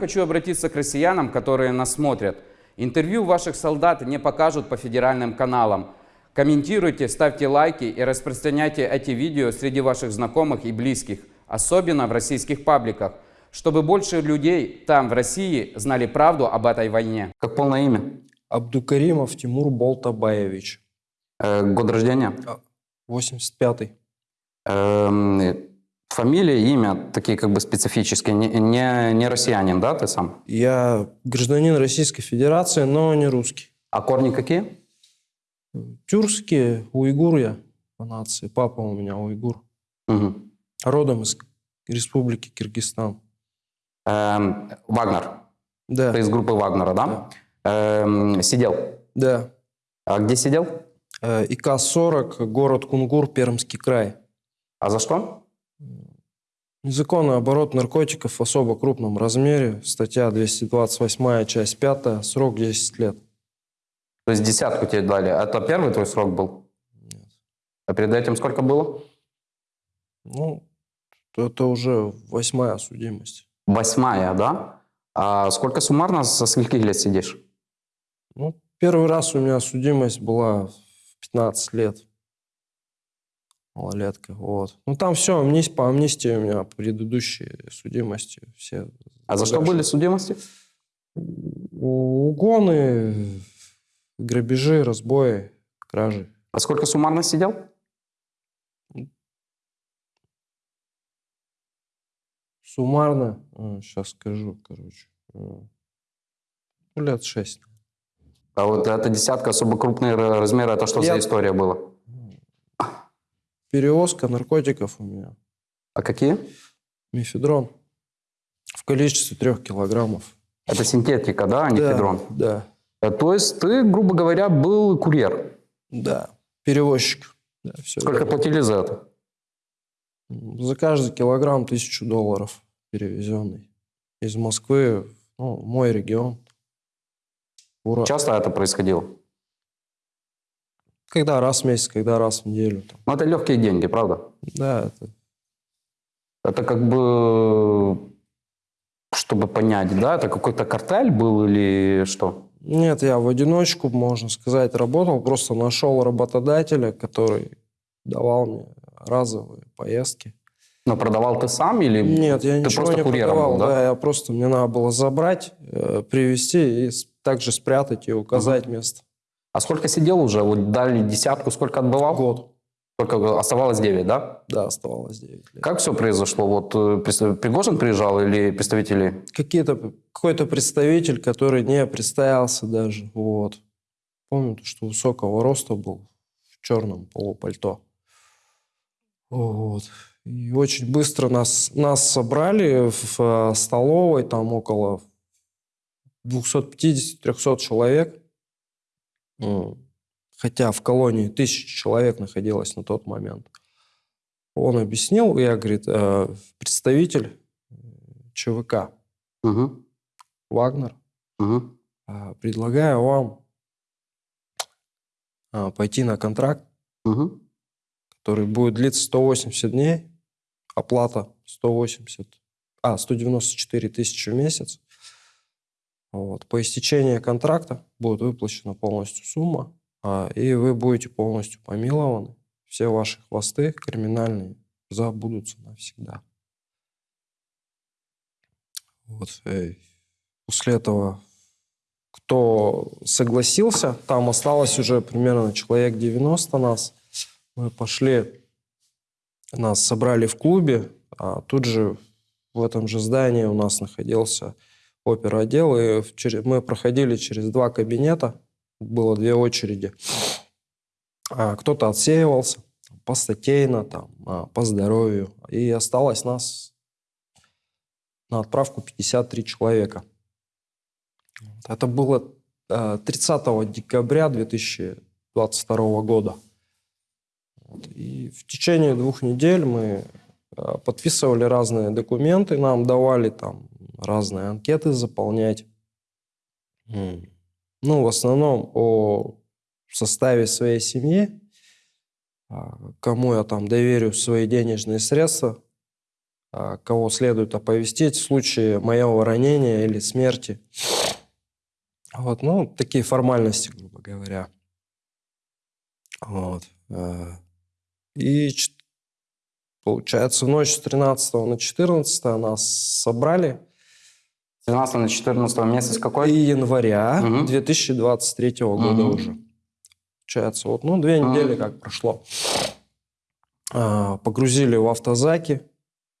Хочу обратиться к россиянам, которые нас смотрят. Интервью ваших солдат не покажут по федеральным каналам. Комментируйте, ставьте лайки и распространяйте эти видео среди ваших знакомых и близких, особенно в российских пабликах, чтобы больше людей там, в России, знали правду об этой войне. Как полное имя? Абдукаримов Тимур Болтабаевич. Э, год рождения? 85-й. Эм, фамилия, имя такие как бы специфические, не, не, не россиянин, да, ты сам? Я гражданин Российской Федерации, но не русский. А корни какие? Тюркские, уйгур я по нации. Папа у меня уйгур. Угу. Родом из Республики Киргизстан. Эм, Вагнер. Да. Ты из группы Вагнера, да? Эм, сидел. Да. А где сидел? Э, ИК-40, город Кунгур, Пермский край. А за что? Незаконный оборот наркотиков в особо крупном размере. Статья 228, часть 5, срок 10 лет. То есть десятку тебе дали. Это первый твой срок был? Нет. А перед этим сколько было? Ну, это уже восьмая судимость. Восьмая, да? А сколько суммарно со скольких лет сидишь? Ну, первый раз у меня судимость была в 15 лет. Малолетка, вот. Ну, там все, амнистия, по амнистии у меня предыдущие судимости все. А за что были судимости? Угоны, грабежи, разбои, кражи. А сколько суммарно сидел? Суммарно, сейчас скажу, короче, э, ну, лет шесть. А вот эта десятка особо крупные размеры, это что Я- за история была? Перевозка наркотиков у меня. А какие? Мефедрон. В количестве трех килограммов. Это синтетика, да, а не Да, федрон? Да, Э, То есть ты, грубо говоря, был курьер. да. Перевозчик. Да, все Сколько платили за это? За каждый килограмм тысячу долларов перевезенный. Из Москвы, ну, мой регион. Ура. Часто это происходило? Когда раз в месяц, когда раз в неделю. Ну, это легкие деньги, правда? Да, это Это как бы, чтобы понять, да, это какой-то картель был или что? Нет, я в одиночку, можно сказать, работал. Просто нашел работодателя, который давал мне разовые поездки. Но продавал ты сам или Нет, я ты ничего просто не курьером продавал. был, да? да? я просто мне надо было забрать, э, привезти и также спрятать и указать место. А сколько сидел уже? Вот дали десятку, сколько отбывал? Год. Только оставалось 9, да? Да, оставалось 9 лет. Как все произошло? Вот э, Пригожин приезжал или представители? Какие-то, какой-то представитель, который не представился даже. Вот. Помню, то, что высокого роста был в черном полупальто. Вот. И очень быстро нас, нас собрали в э, столовой, там около 250-300 человек. М. Хотя в колонии тысяча человек находилось на тот момент. Он объяснил, я, говорит, э, представитель э, ЧВК Угу, Вагнер, угу. предлагаю вам пойти на контракт, Угу. который будет длиться 180 дней, оплата 180, а, 194 тысячи в месяц. Вот. По истечении контракта будет выплачена полностью сумма, а, и вы будете полностью помилованы. Все ваши хвосты криминальные забудутся навсегда. Вот. э, После этого кто согласился, там осталось уже примерно человек 90 нас. Мы пошли, нас собрали в клубе, а тут же в этом же здании у нас находился оперотдел, и в чере- мы проходили через два кабинета, было две очереди. А Кто-то отсеивался по статейно, там, а, по здоровью, и осталось нас на отправку 53 человека. Это было э, 30 декабря 2022 года. И в течение двух недель мы подписывали разные документы, нам давали там разные анкеты заполнять. Ну, в основном о составе своей семьи, а, кому я там доверю свои денежные средства, а, кого следует оповестить в случае моего ранения или смерти. Вот, ну, такие формальности, грубо говоря. Вот. э, И получается, в ночь с 13 на 14 нас собрали. 13 на 14 месяц какой? И января Мгм. 2023 года Мгм. уже. Получается, вот, ну, две Мгм. недели как прошло. А, Погрузили в автозаки,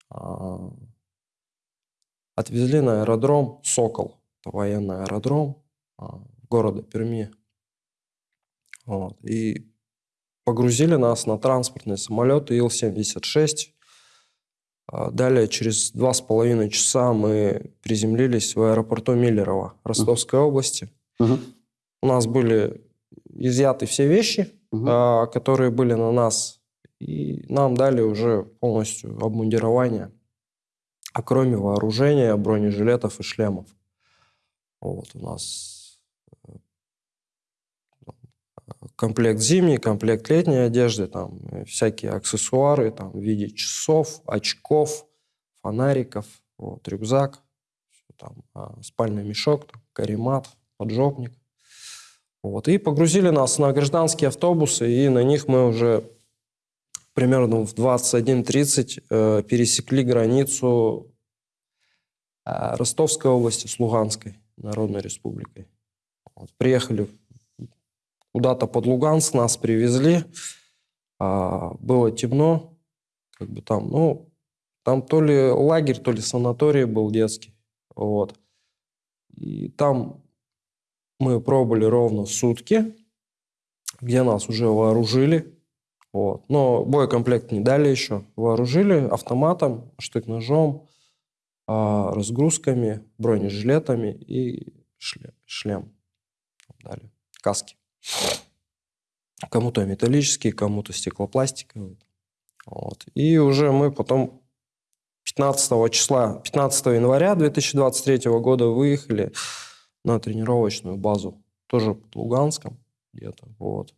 а, отвезли на аэродром «Сокол». Это военный аэродром а, города Перми. Вот. И погрузили нас на транспортный самолет Ил-76. А, Далее, через два с половиной часа мы приземлились в аэропорту Миллерово Ростовской области. Мгм. У нас были изъяты все вещи, а, которые были на нас, и нам дали уже полностью обмундирование, а кроме вооружения, бронежилетов и шлемов. Вот у нас э, комплект зимней, комплект летней одежды, там э, всякие аксессуары, там в виде часов, очков, фонариков, вот, рюкзак, там, а, спальный мешок, там, каремат, поджопник. Вот, и погрузили нас на гражданские автобусы, и на них мы уже примерно в 21.30 э, пересекли границу э, Ростовской области с Луганской Народной Республикой. Вот, приехали куда-то под Луганск, нас привезли. А, было темно, как бы там, ну, там то ли лагерь, то ли санаторий был детский. Вот. И там мы пробыли ровно сутки, где нас уже вооружили. Вот. Но боекомплект не дали еще. Вооружили автоматом, штык-ножом, а, разгрузками, бронежилетами и шле- шлем. Дали. Каски. Кому-то металлические, кому-то стеклопластиковые. Вот. И уже мы потом 15 числа, 15 января 2023 года выехали на тренировочную базу. Тоже под Луганском где-то. Вот.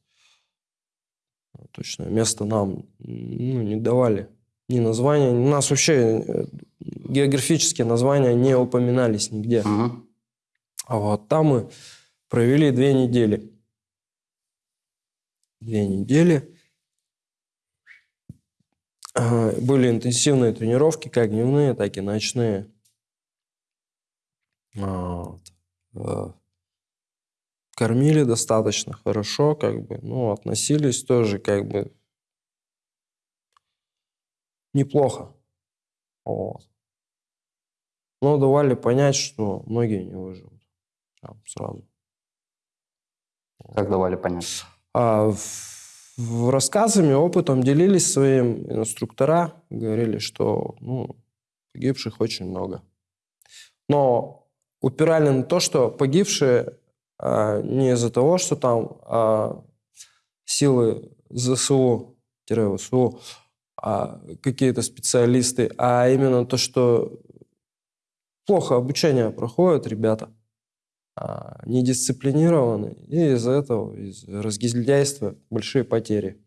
Точное место нам ну, не давали. Ни названия. У нас вообще э, географические названия не упоминались нигде. Мгм. А вот там мы провели две недели. Две недели. А, Были интенсивные тренировки, как дневные, так и ночные. А, вот. Э, Кормили достаточно хорошо, как бы, ну, относились тоже, как бы, неплохо. Вот. Но давали понять, что многие не выживут. Прям сразу. Как давали понять? А рассказами, опытом делились своим инструктора, говорили, что ну, погибших очень много. Но упирали на то, что погибшие а, не из-за того, что там а, силы ЗСУ-ВСУ, а, какие-то специалисты, а именно то, что плохо обучение проходят ребята недисциплинированы, и из-за этого, из разгильдяйства большие потери.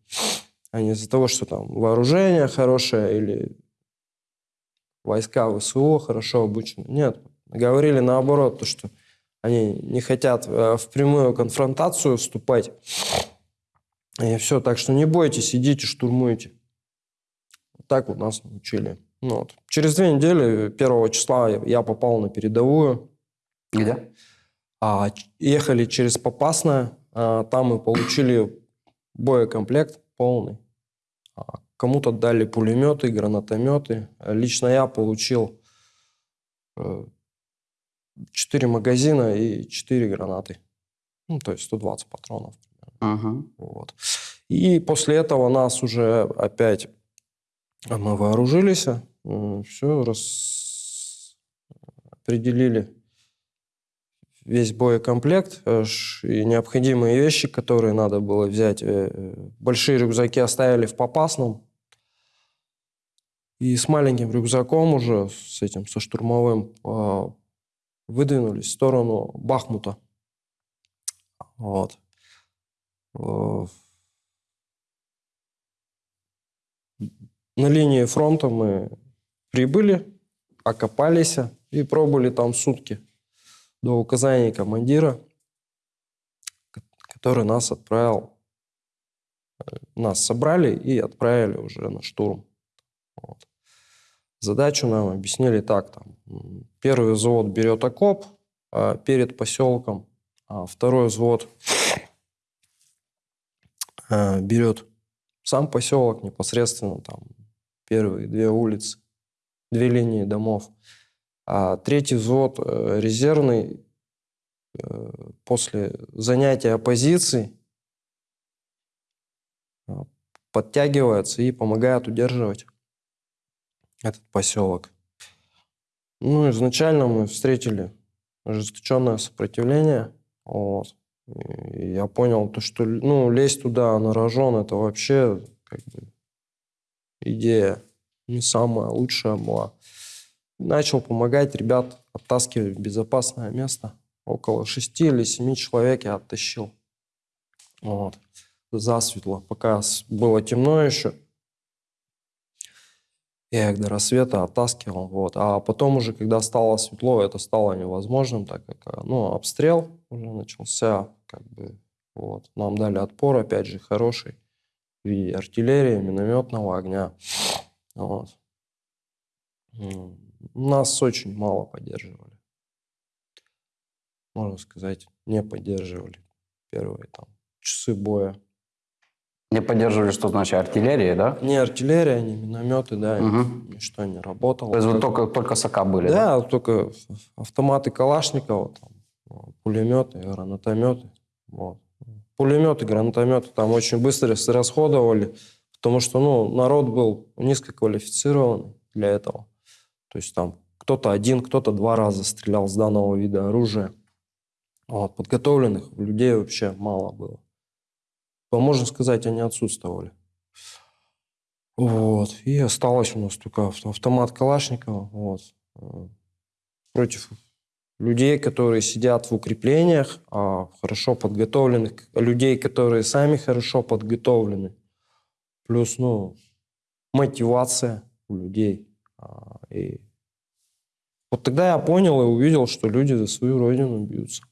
А не из-за того, что там вооружение хорошее или войска ВСУ хорошо обучены. Нет, говорили наоборот, то, что они не хотят э, в прямую конфронтацию вступать. И все, так что не бойтесь, идите, штурмуйте. Вот Так вот нас научили. Ну, вот. Через две недели, первого числа, я попал на передовую. Где? А, ехали через Попасное, а, там мы получили боекомплект полный. А, Кому-то дали пулеметы, гранатометы. А Лично я получил э, 4 магазина и 4 гранаты. Ну, то есть 120 патронов. Мгм. Вот. И после этого нас уже опять а, мы вооружились, все распределили весь боекомплект э, и необходимые вещи, которые надо было взять. Э, э, Большие рюкзаки оставили в Попасном. И с маленьким рюкзаком уже, с этим, со штурмовым, а, выдвинулись в сторону Бахмута. Вот. На линии фронта мы прибыли, окопались и пробыли там сутки до указания командира, ко- который нас отправил, э, нас собрали и отправили уже на штурм. Вот. Задачу нам объяснили так. Там, первый взвод берет окоп а, перед поселком, а второй взвод а, берет сам поселок непосредственно, там первые две улицы, две линии домов. А третий взвод э, резервный э, после занятия позиций э, подтягивается и помогает удерживать этот поселок. Ну, изначально мы встретили ожесточенное сопротивление. Вот. Я понял, то, что ну, лезть туда на рожон, это вообще как бы, идея не самая лучшая была. Начал помогать ребят оттаскивать в безопасное место. Около шести или семи человек я оттащил. Вот. Засветло, пока было темно еще. Я их до рассвета оттаскивал. Вот. А потом уже, когда стало светло, это стало невозможным, так как э, ну, обстрел уже начался. Как бы, вот. Нам дали отпор, опять же, хороший. В виде артиллерии, минометного огня. Вот. Нас очень мало поддерживали. Можно сказать, не поддерживали первые там, часы боя. Не поддерживали, что значит артиллерия, да? Ни артиллерия, ни минометы, да, Мгм. ничто не работало. То есть вот только, только сока были, да? Да, только автоматы Калашникова, там, пулеметы, гранатометы. Вот. Пулеметы, гранатометы там очень быстро расходовали, потому что ну, народ был низкоквалифицированный для этого. То есть там кто-то один, кто-то два раза стрелял с данного вида оружия. Вот. Подготовленных людей вообще мало было. То, можно сказать, они отсутствовали. Вот. И осталось у нас только авто- автомат Калашникова. Вот. Э, Против людей, которые сидят в укреплениях, а хорошо подготовленных, людей, которые сами хорошо подготовлены. Плюс, ну, мотивация у людей. А, И вот тогда я понял и увидел, что люди за свою родину бьются.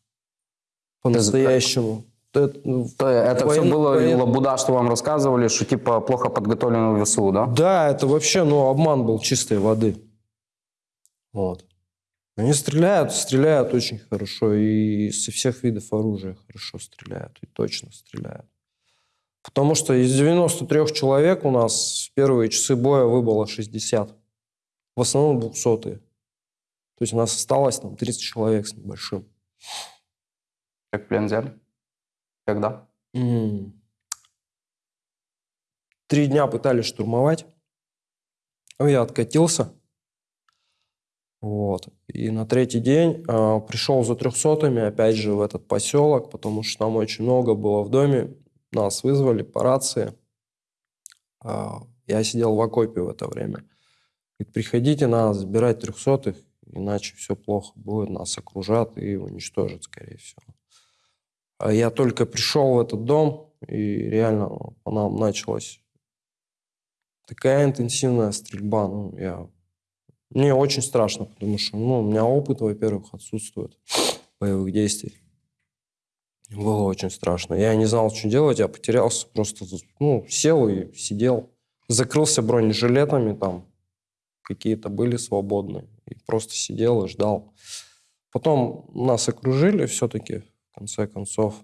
По-настоящему. Это, ну, То это все воен- было воен- лабуда, что вам рассказывали, что типа плохо подготовленного ВСУ, да? Да, это вообще, ну, обман был чистой воды. Вот. Они стреляют, стреляют очень хорошо, и со всех видов оружия хорошо стреляют, и точно стреляют. Потому что из 93 человек у нас в первые часы боя выбыло 60. В основном 200 То есть у нас осталось там 30 человек с небольшим. Как плен взяли? Когда? М. Три дня пытались штурмовать. Ну, Я откатился. Вот. И на третий день а, пришел за трехсотыми, опять же, в этот поселок, потому что там очень много было в доме. Нас вызвали по рации. А, я сидел в окопе в это время. Говорит, приходите, надо забирать трехсотых, иначе все плохо будет, нас окружат и уничтожат, скорее всего. А я только пришел в этот дом, и реально ну, по нам началась такая интенсивная стрельба. Ну, я... Мне очень страшно, потому что ну, у меня опыт, во-первых, отсутствует боевых действий. Было очень страшно. Я не знал, что делать, я потерялся, просто ну, сел и сидел. Закрылся бронежилетами, там какие-то были свободные. И просто сидел и ждал. Потом нас окружили все-таки, в конце концов.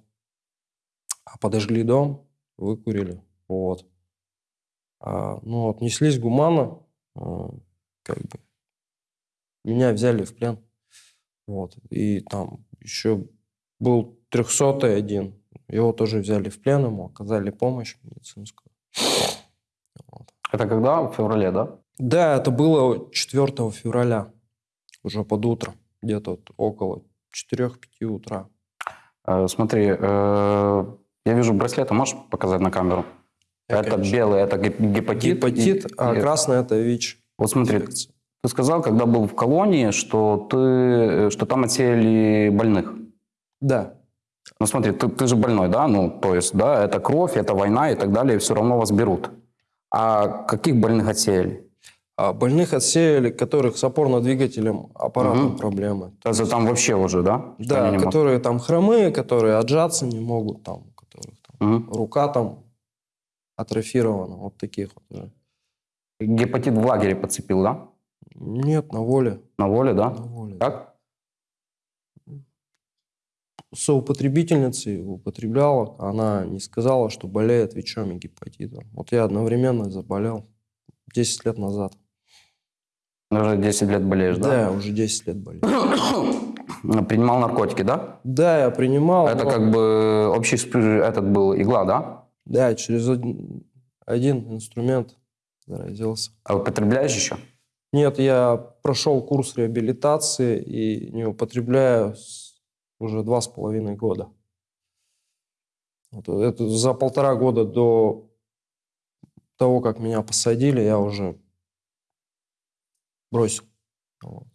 А подожгли дом, выкурили. Вот. А, ну, вот, неслись гуманно, а, как бы. Меня взяли в плен. Вот. И там еще был трехсотый один. Его тоже взяли в плен, ему оказали помощь медицинскую. Вот. Это когда? В феврале, да? Да, это было 4 февраля, уже под утро, где-то вот около 4-5 утра. Э, смотри, э, я вижу браслеты, можешь показать на камеру? Я, это конечно. белый, это геп- гепатит. Гепатит, и- а и- красный это ВИЧ. Вот смотри, инфекция. ты сказал, когда был в колонии, что, ты, э, что там отсеяли больных. Да, Ну смотри, ты, ты же больной, да? Ну, то есть, да, это кровь, это война и так далее, и все равно вас берут. А каких больных отсеяли? А больных отсеяли, которых с опорно-двигателем аппаратом Мгм. проблемы. То есть там вообще уже, да? Да, которые там хромые, которые отжаться не могут, там, у которых там, Мгм. рука там атрофирована, вот таких вот уже. Гепатит в лагере подцепил, да? Нет, на воле. На воле, да? На воле. Как? Соупотребительницей употребляла, она не сказала, что болеет ВИЧом и гепатитом. Вот я одновременно заболел 10 лет назад. Уже 10 лет болеешь, Да, да? уже 10 лет болею. Принимал наркотики, да? Да, я принимал. Это но- как бы общий этот был игла, да? Да, через один, один инструмент заразился. А употребляешь еще? Нет, я прошел курс реабилитации и не употребляю уже два с половиной года. Это за полтора года до того, как меня посадили, я уже бросил. Вот.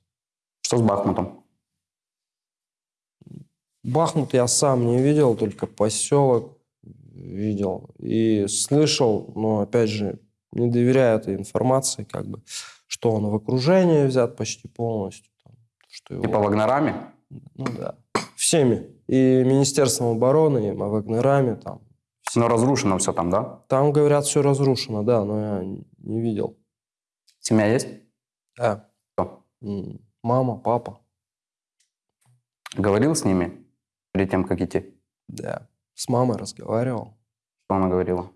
Что с Бахмутом? Бахмут я сам не видел, только поселок видел и слышал, но опять же не доверяю этой информации, как бы, что он в окружении взят почти полностью, там, что его, Типа вагнерами? ну да, всеми и Министерством обороны, и Вагнерами, там, Но разрушено все там, да? там говорят все разрушено, да, но я не видел. Семья есть? Да. Мама, папа, Говорил с ними перед тем, как идти? да, с мамой разговаривал. Что она говорила?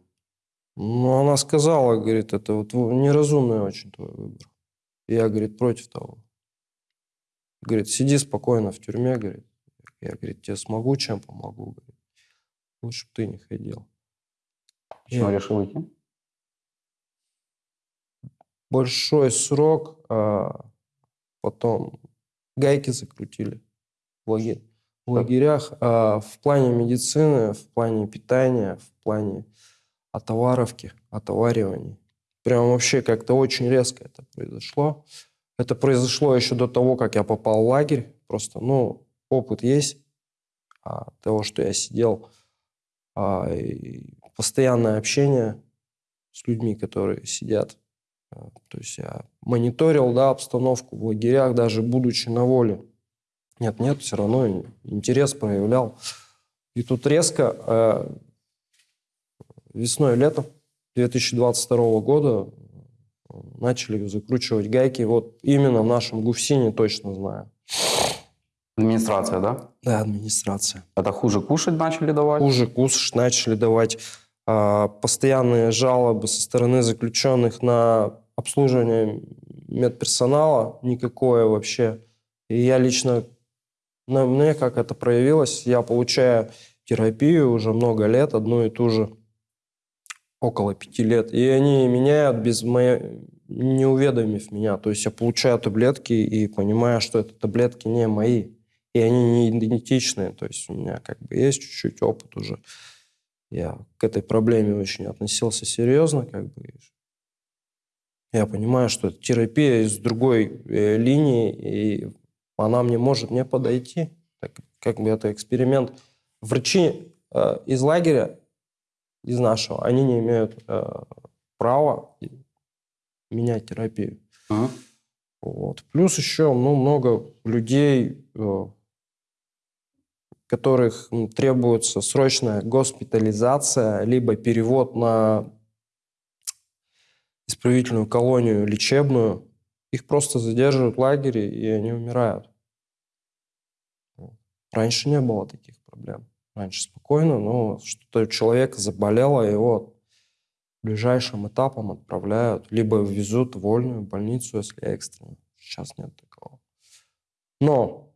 Ну, она сказала, говорит, это вот неразумный очень твой выбор. Я, говорит, против того. Говорит, сиди спокойно в тюрьме, говорит. Я, говорит, тебе смогу, чем помогу, говорит. Лучше бы ты не ходил. Почему Я- решил идти? Большой срок, а потом гайки закрутили в, лаге- в лагерях. А в плане медицины, в плане питания, в плане отоваровки, отоваривания. Прям вообще как-то очень резко это произошло. Это произошло еще до того, как я попал в лагерь. Просто, ну, опыт есть а, того, что я сидел. а, постоянное общение с людьми, которые сидят. То есть я мониторил, да, обстановку в лагерях, даже будучи на воле. Нет, нет, все равно интерес проявлял. И тут резко э, весной, летом 2022 года начали закручивать гайки. Вот именно в нашем ГУФСИНе точно знаю. Администрация, да? Да, администрация. Это хуже кушать начали давать? Хуже кушать начали давать постоянные жалобы со стороны заключенных на обслуживание медперсонала. Никакое вообще. И я лично, на мне как это проявилось, я получаю терапию уже много лет, одну и ту же, около пяти лет. И они меняют без моей, не уведомив меня. То есть я получаю таблетки и понимаю, что это таблетки не мои. И они не идентичные. То есть у меня как бы есть чуть-чуть опыт уже. Я к этой проблеме очень относился серьезно. Как бы. Я понимаю, что это терапия из другой э, линии, и она мне может не подойти. Так, как бы это эксперимент. Врачи э, из лагеря, из нашего, они не имеют э, права менять терапию. Мгм. Вот. Плюс еще ну, много людей, э, которых требуется срочная госпитализация, либо перевод на исправительную колонию лечебную. Их просто задерживают в лагере, и они умирают. Раньше не было таких проблем. Раньше спокойно, но что-то у человека заболело, его ближайшим этапом отправляют, либо везут в вольную больницу, если экстренно. Сейчас нет такого. Но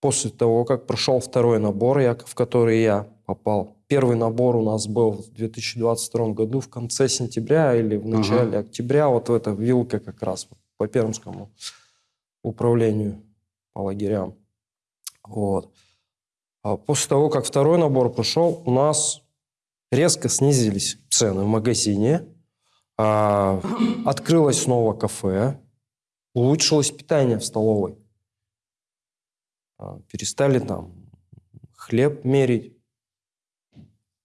после того, как прошел второй набор, я- в который я попал, первый набор у нас был в 2022 году в конце сентября или в начале октября, вот в эта вилка как раз по Пермскому управлению по лагерям. Вот. А после того, как второй набор прошел, у нас резко снизились цены в магазине, а, открылось снова кафе, улучшилось питание в столовой. А, перестали там хлеб мерить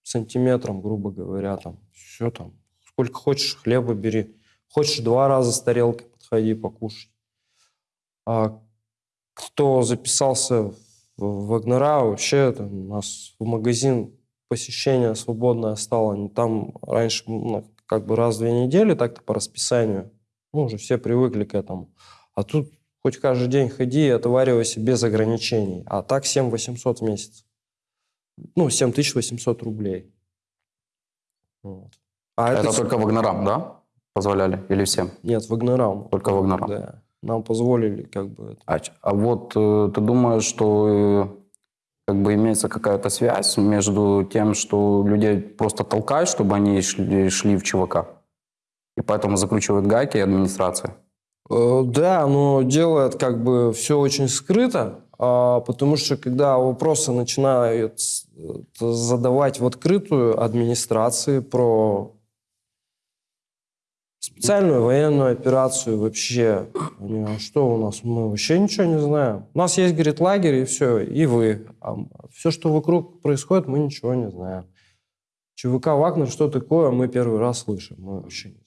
сантиметром, грубо говоря, там все там. Сколько хочешь хлеба бери, Хочешь два раза с тарелкой подходи покушать. А кто записался в Вагнера, вообще там, у нас в магазин посещение свободное стало. Там раньше ну, как бы раз в две недели так-то по расписанию. Ну, уже все привыкли к этому. А тут хоть каждый день ходи и отоваривайся без ограничений. А так 7 800 в месяц. Ну, 7800 рублей. Вот. А Это, это, только Вагнерам, да? Позволяли? Или всем? Нет, Вагнерам. Только Вагнерам. Да. Нам позволили как бы. А, а вот э, ты думаешь, что э, как бы имеется какая-то связь между тем, что людей просто толкают, чтобы они шли, шли в ЧВК? И поэтому закручивают гайки администрация? Э, Да, но делает как бы все очень скрыто, а, потому что когда вопросы начинают э, задавать в открытую администрации про специальную военную операцию вообще, а что у нас, мы вообще ничего не знаем. У нас есть, говорит, лагерь и все, и вы. А все, что вокруг происходит, мы ничего не знаем. ЧВК «Вагнер» что такое, мы первый раз слышим, мы вообще не.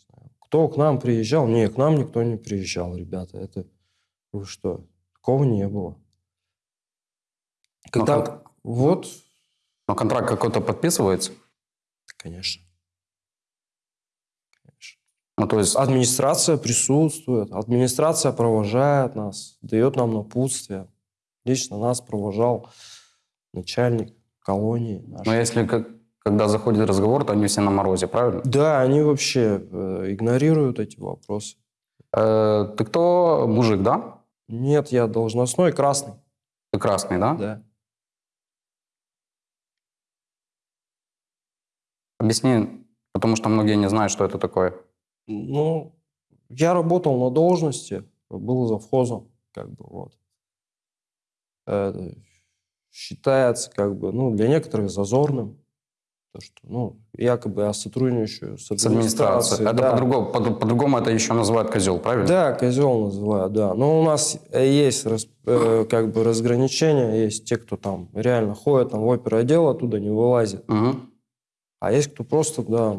Кто к нам приезжал? Не, к нам никто не приезжал, ребята. Это вы что? Такого не было. Когда... как- Вот, Но контракт какой-то подписывается? конечно. Ну, то есть, Администрация присутствует, администрация провожает нас, дает нам напутствие. Лично нас провожал начальник колонии но нашей. если как- когда заходит разговор, то они все на морозе, правильно? Да, они вообще э, игнорируют эти вопросы. Э, ты кто? Мужик, да? Нет, я должностной красный. Ты красный, да? Да. Объясни, потому что многие не знают, что это такое. Ну, я работал на должности, был завхозом, как бы вот. Это считается как бы, ну, для некоторых зазорным, то, что, ну, якобы я сотрудничаю с С администрацией. Это да. по-другому, по- по-другому это еще называют козел, правильно? Да, козел называют, да. Но у нас э, есть рас- э, как бы разграничения, есть те, кто там реально ходит там в оперотдел, оттуда не вылазит. Мгм. А есть кто просто, да,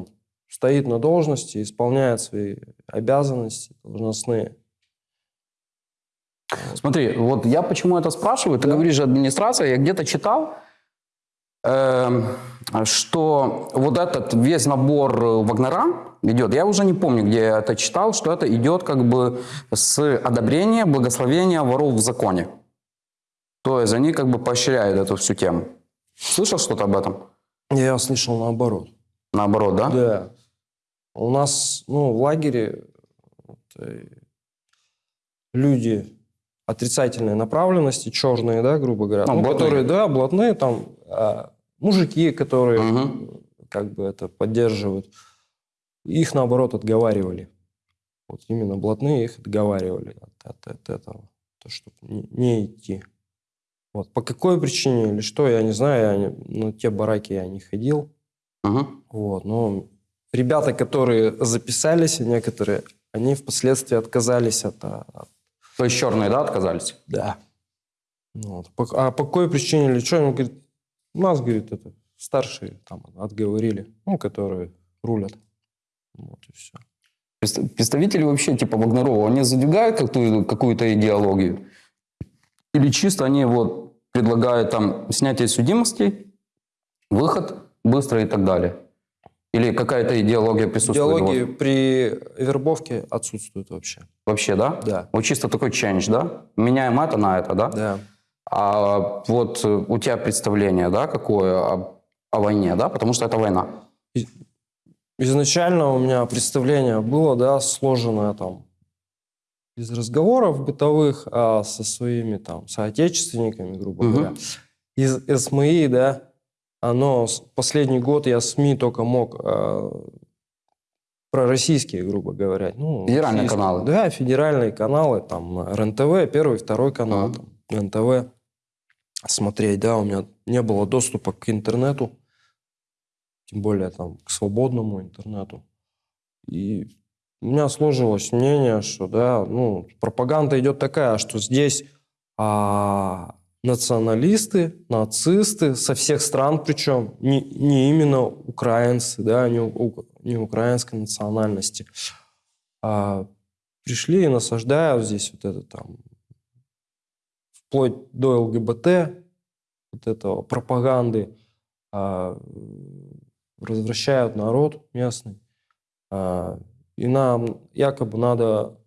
стоит на должности, исполняет свои обязанности должностные. Смотри, вот я почему это спрашиваю. Ты Да. говоришь администрация, я где-то читал, эм, что вот этот весь набор э, Вагнера идет, я уже не помню, где я это читал, что это идет как бы с одобрения, благословения воров в законе. То есть они как бы поощряют эту всю тему. Слышал что-то об этом? Я слышал наоборот. Наоборот, да? Да. У нас, ну, в лагере вот, э, люди отрицательной направленности, черные, да, грубо говоря, Ну, ну, блатные. которые, да, блатные, там, а, мужики, которые Мгм. как бы это поддерживают, их, наоборот, отговаривали. Вот именно блатные их отговаривали от, от- от этого, то, чтобы не, не идти. Вот. По какой причине или что, я не знаю, я не- на те бараки я не ходил. Мгм. Вот, но ребята, которые записались, некоторые, они впоследствии отказались от... а, от- То есть черные, да, отказались? да. Ну Вот. А по какой причине или что? Он говорит, нас, говорит, это старшие там отговорили, ну, которые рулят. Вот и все. Представ- Представители вообще типа Вагнерова, они задвигают какую- какую-то идеологию? Или чисто они вот предлагают там снятие судимостей, выход быстро и так далее? Или какая-то идеология присутствует? Идеологии вот? при вербовке отсутствуют вообще. Вообще, да? Да. Вот чисто такой change, да? Меняем это на это, да? Да. А вот э, у тебя представление, да, какое о, о войне, да? Потому что это война. Изначально у меня представление было, да, сложенное там из разговоров бытовых а, со своими там соотечественниками, грубо Мгм. говоря. Из СМИ, да, оно последний год я СМИ только мог а, про российские, грубо говоря. Ну, Федеральные российские. каналы. Да, федеральные каналы, там РНТВ, первый, второй канал, Ага. там, НТВ смотреть, да, у меня не было доступа к интернету, тем более там к свободному интернету. И у меня сложилось мнение, что, да, ну, пропаганда идет такая, что здесь а, националисты, нацисты со всех стран, причем не, не именно украинцы, да, не, не украинской национальности, А пришли и насаждают здесь вот это там, вплоть до ЛГБТ, вот этого пропаганды, а, развращают народ местный. А, и нам якобы надо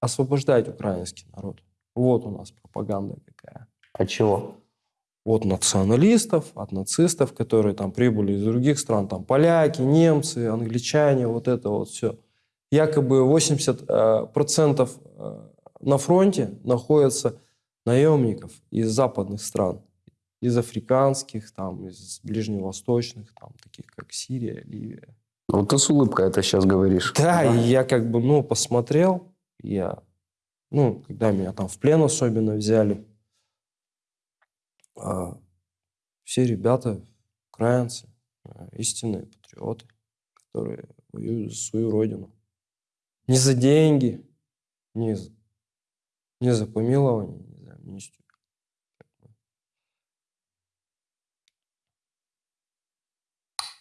освобождать украинский народ. Вот у нас пропаганда какая. От чего? От националистов, от нацистов, которые там прибыли из других стран, там поляки, немцы, англичане, вот это вот все. Якобы 80% процентов э, на фронте находятся наемников из западных стран, из африканских, там, из ближневосточных, там, таких как Сирия, Ливия. Вот ты с улыбкой это сейчас говоришь. Да, и я как бы, ну, посмотрел, я, ну, когда меня там в плен особенно взяли, а, все ребята, украинцы, а, истинные патриоты, которые воюют за свою родину. Не за деньги, не за, не за помилование, не за амнистию.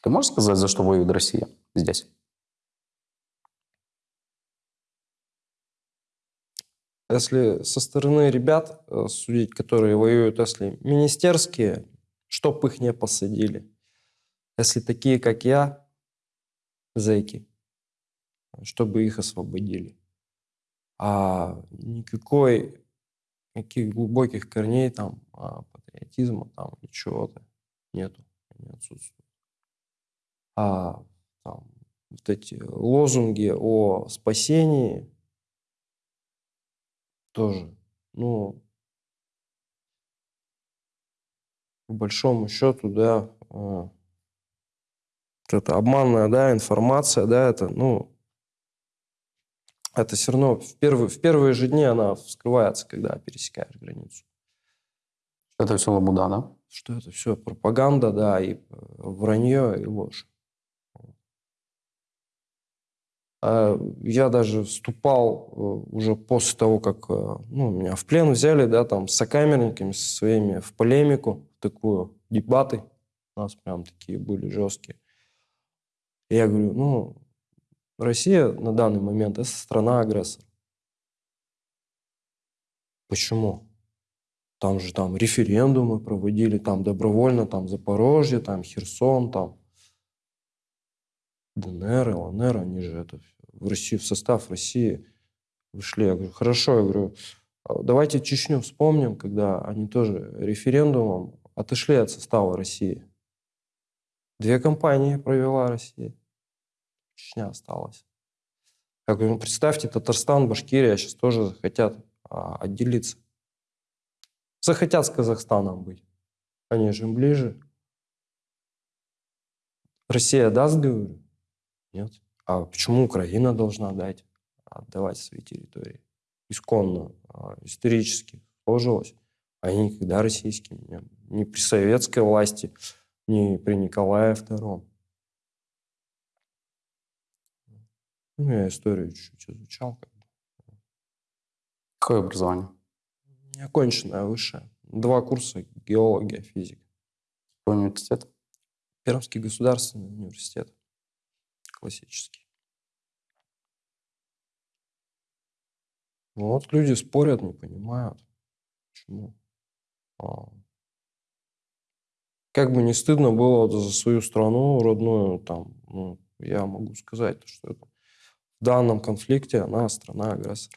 Ты можешь сказать, за что воюет Россия здесь? Если со стороны ребят э, судить, которые воюют, если министерские, чтоб их не посадили. Если такие, как я, зэки, чтобы их освободили. А никакой, никаких глубоких корней там, а, патриотизма там, ничего-то нету, не отсутствует. А там, вот эти лозунги о спасении тоже, ну, по большому счету, да, а, вот это обманная, да, информация, да, это, ну, это все равно в первые, в первые же дни она вскрывается, когда пересекаешь границу. Это все лабуда, да? Что это все пропаганда, да, и э, вранье, и ложь. А я даже вступал э, уже после того, как э, ну, меня в плен взяли, да, там, с сокамерниками со своими в полемику, в такую, дебаты. У нас прям такие были жесткие. И я говорю, ну, Россия на данный момент – это страна-агрессор. Почему? Там же там референдумы проводили, там добровольно, там Запорожье, там Херсон, там ДНР, ЛНР, они же это в Россию, в состав России вышли. Я говорю, хорошо, я говорю, «А давайте Чечню вспомним, когда они тоже референдумом отошли от состава России. Две компании провела Россия. Чечня осталась. Говорю, ну представьте, Татарстан, Башкирия сейчас тоже захотят а, отделиться. Захотят с Казахстаном быть. Они же им ближе. Россия даст, говорю? Нет. А почему Украина должна дать, отдавать свои территории? Исконно, а, исторически сложилось. Они никогда российскими не Ни при советской власти, ни при Николае II. Ну, я историю чуть-чуть изучал. Как бы. Какое образование? Неоконченное высшее. Два курса геология, физика. Какой университет? Пермский государственный университет. Классический. Ну, вот люди спорят, не понимают. Почему? А. Как бы не стыдно было за свою страну родную, там, ну, я могу сказать, что это в данном конфликте она страна-агрессор.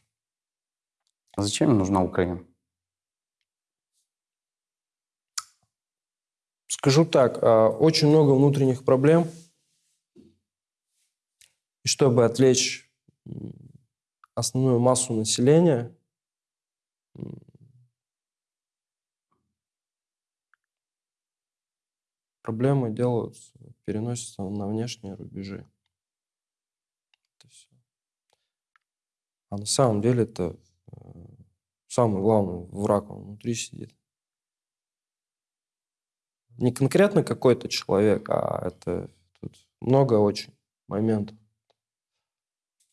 А зачем нужна Украина? Скажу так, а, очень много внутренних проблем. И чтобы отвлечь основную массу населения, проблемы делаются, переносятся на внешние рубежи. А на самом деле это э, самый главный враг, он внутри сидит. Не конкретно какой-то человек, а это тут много очень моментов.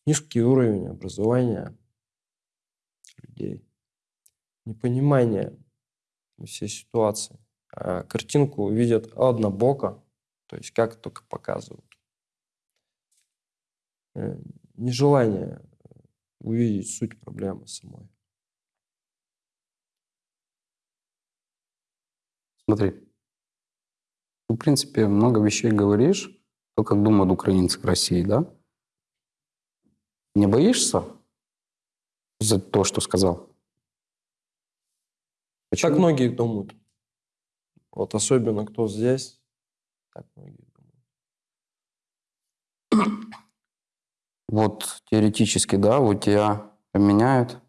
Низкий уровень образования людей, непонимание всей ситуации. А картинку видят однобоко, то есть как только показывают. Э, нежелание увидеть суть проблемы самой. Смотри, ты, в принципе, много вещей говоришь, то, как думают украинцы в России, да? Не боишься за то, что сказал? Так многие думают. Вот особенно кто здесь, так многие думают. Вот теоретически, да, вот тебя обменяют,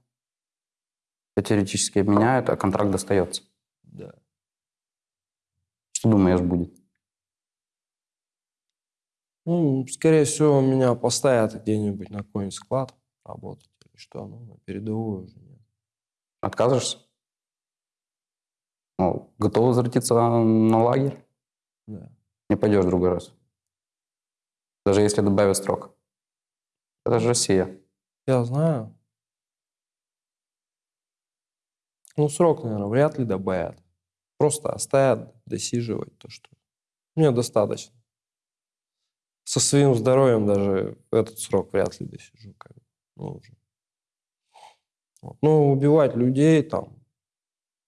тебя теоретически обменяют, а контракт достается. Да. Что думаешь будет? Ну, скорее всего, меня поставят где-нибудь на какой-нибудь склад работать или что, ну, на передовую уже. Откажешься? Ну, готов возвратиться на лагерь? Да. Не пойдешь в другой раз? Даже если добавят срок? Это же Россия. Я знаю. Ну, срок, наверное, вряд ли добавят. Просто оставят досиживать то, что мне достаточно. Со своим здоровьем даже этот срок вряд ли досижу. Как бы. ну, уже. Вот. Ну, убивать людей там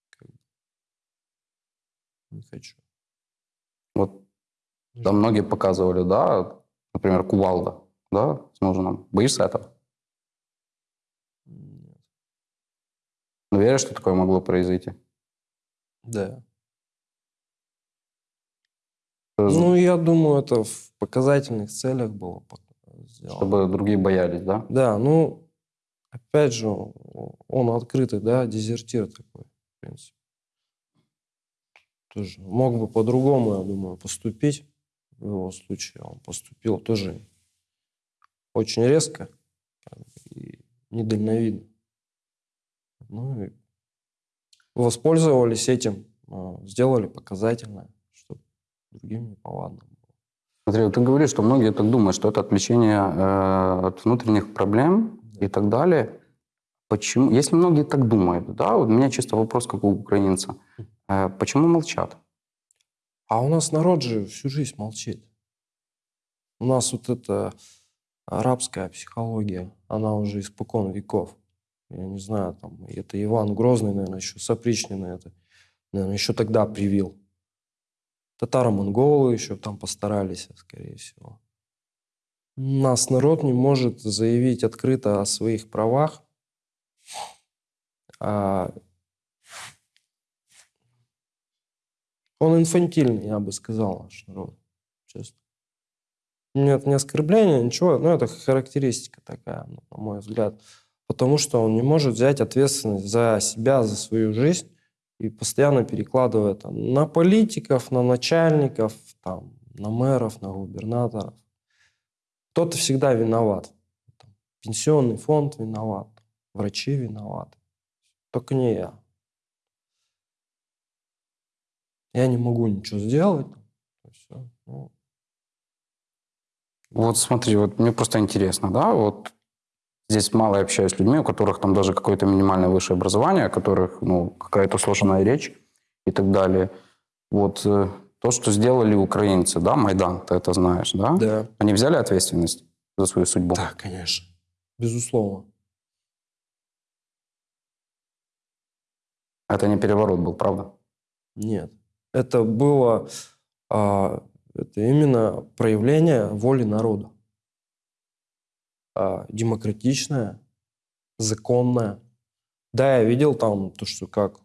как бы, не хочу. Вот там многие показывали, да, например, кувалда, да, с ножом. Боишься этого? Нет. Ну, веришь, что такое могло произойти? Да. Ну, я думаю, это в показательных целях было сделано. Чтобы другие боялись, да? Да, ну, опять же, он открытый, да, дезертир такой, в принципе. Тоже мог бы по-другому, я думаю, поступить в его случае. Он поступил тоже очень резко и недальновидно. Ну и воспользовались этим, а, сделали показательное, чтобы другим не повадно было. Смотри, вот ты говоришь, что многие так думают, что это отвлечение э, от внутренних проблем и так далее. Почему? Если многие так думают, да, вот у меня чисто вопрос, как у украинца. Э, почему молчат? А у нас народ же всю жизнь молчит. У нас вот эта арабская психология, она уже испокон веков. Я не знаю, там, это Иван Грозный, наверное, еще сопричный это, наверное, еще тогда привил. Татаро-монголы еще там постарались, скорее всего. Нас народ не может заявить открыто о своих правах. А Он инфантильный, я бы сказал, наш народ. Честно. Нет, не оскорбление, ничего. Но это характеристика такая, ну, на мой взгляд. Потому что он не может взять ответственность за себя, за свою жизнь и постоянно перекладывает там, на политиков, на начальников, там, на мэров, на губернаторов. Кто-то всегда виноват. Там, пенсионный фонд виноват, врачи виноваты. Только не я. Я не могу ничего сделать. Все. Ну, Вот смотри, вот мне просто интересно, да, вот здесь мало я общаюсь с людьми, у которых там даже какое-то минимальное высшее образование, у которых, ну, какая-то сложная речь и так далее. Вот э, то, что сделали украинцы, да, Майдан, ты это знаешь, да? да. Они взяли ответственность за свою судьбу? Да, конечно. Безусловно. Это не переворот был, правда? Нет. Это было а, это именно проявление воли народа. А, демократичное, законное. Да, я видел там то, что как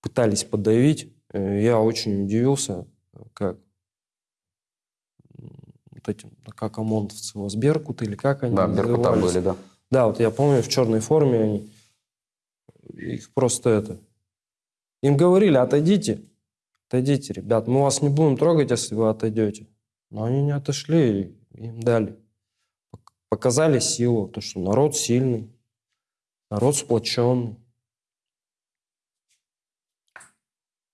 пытались подавить. Э, Я очень удивился, как вот этим, как ОМОНовцы, его, Беркут или как они Да, Беркута были, да. Да, вот я помню, в черной форме они их просто это... Им говорили, отойдите, отойдите, ребят, мы вас не будем трогать, если вы отойдете. Но они не отошли, им дали. Пок- Показали силу, то, что народ сильный, народ сплоченный.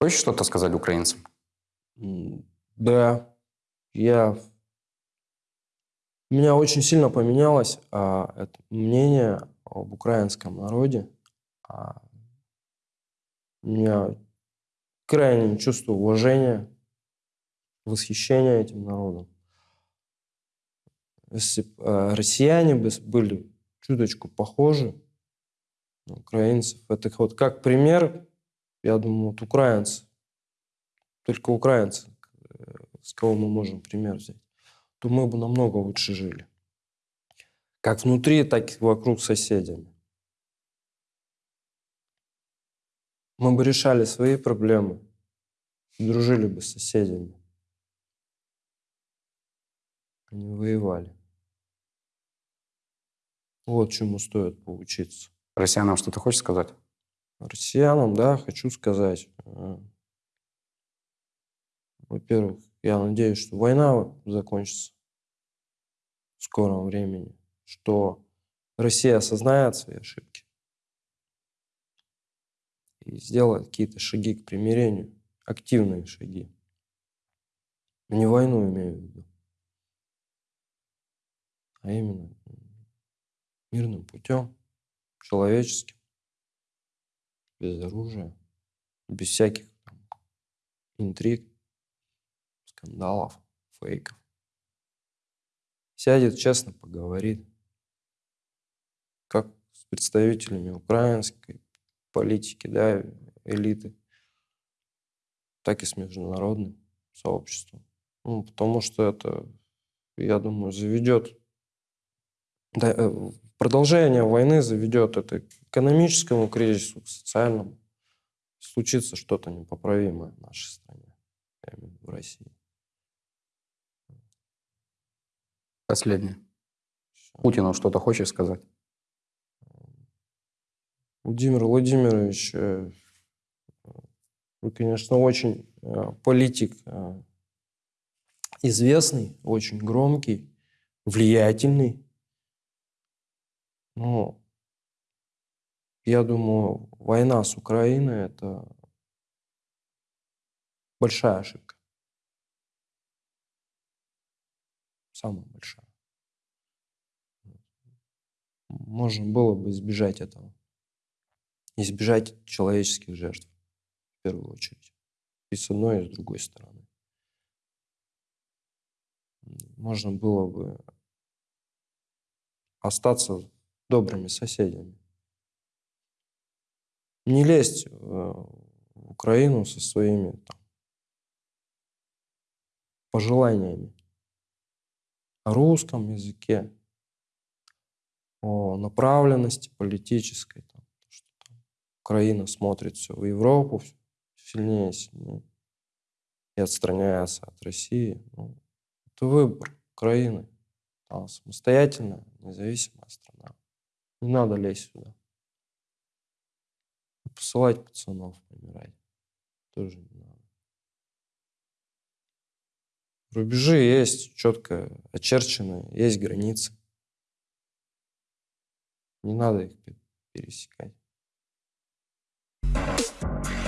Хочешь что-то сказать украинцам? Да, я... У меня очень сильно поменялось а, это мнение об украинском народе. А, у меня крайнее чувство уважения, восхищения этим народом. Если э, россияне бы были чуточку похожи на украинцев. Это вот как пример, я думаю, вот украинцы. Только украинцы, э, с кого мы можем пример взять, то мы бы намного лучше жили. Как внутри, так и вокруг соседями. Мы бы решали свои проблемы, дружили бы с соседями. Они воевали. Вот чему стоит поучиться. Россиянам что-то хочешь сказать? Россиянам, да, хочу сказать. Во-первых, я надеюсь, что война закончится в скором времени, что Россия осознает свои ошибки и сделает какие-то шаги к примирению, активные шаги. Не войну имею в виду, а именно мирным путем, человеческим, без оружия, без всяких там интриг, скандалов, фейков. Сядет, честно поговорит, как с представителями украинской политики, да, элиты, так и с международным сообществом. Ну, потому что это, я думаю, заведет да, э, продолжение войны заведет это к экономическому кризису, к социальному. Случится что-то непоправимое в нашей стране, в России. Последнее. Путину что-то хочешь сказать? Владимир Владимирович, э, вы, конечно, очень э, политик э, известный, очень громкий, влиятельный. Но я думаю, война с Украиной – это большая ошибка. Самая большая. Можно было бы избежать этого. Избежать человеческих жертв, в первую очередь. И с одной, и с другой стороны. Можно было бы остаться добрыми соседями. Не лезть э, в Украину со своими там, пожеланиями о русском языке, о направленности политической, Украина смотрит все в Европу сильнее и сильнее и отстраняется от России. Ну, это выбор Украины. Она самостоятельная, независимая страна. Не надо лезть сюда. Посылать пацанов помирать тоже не надо. Рубежи есть, четко очерченные, есть границы. Не надо их пе- пересекать. フッ。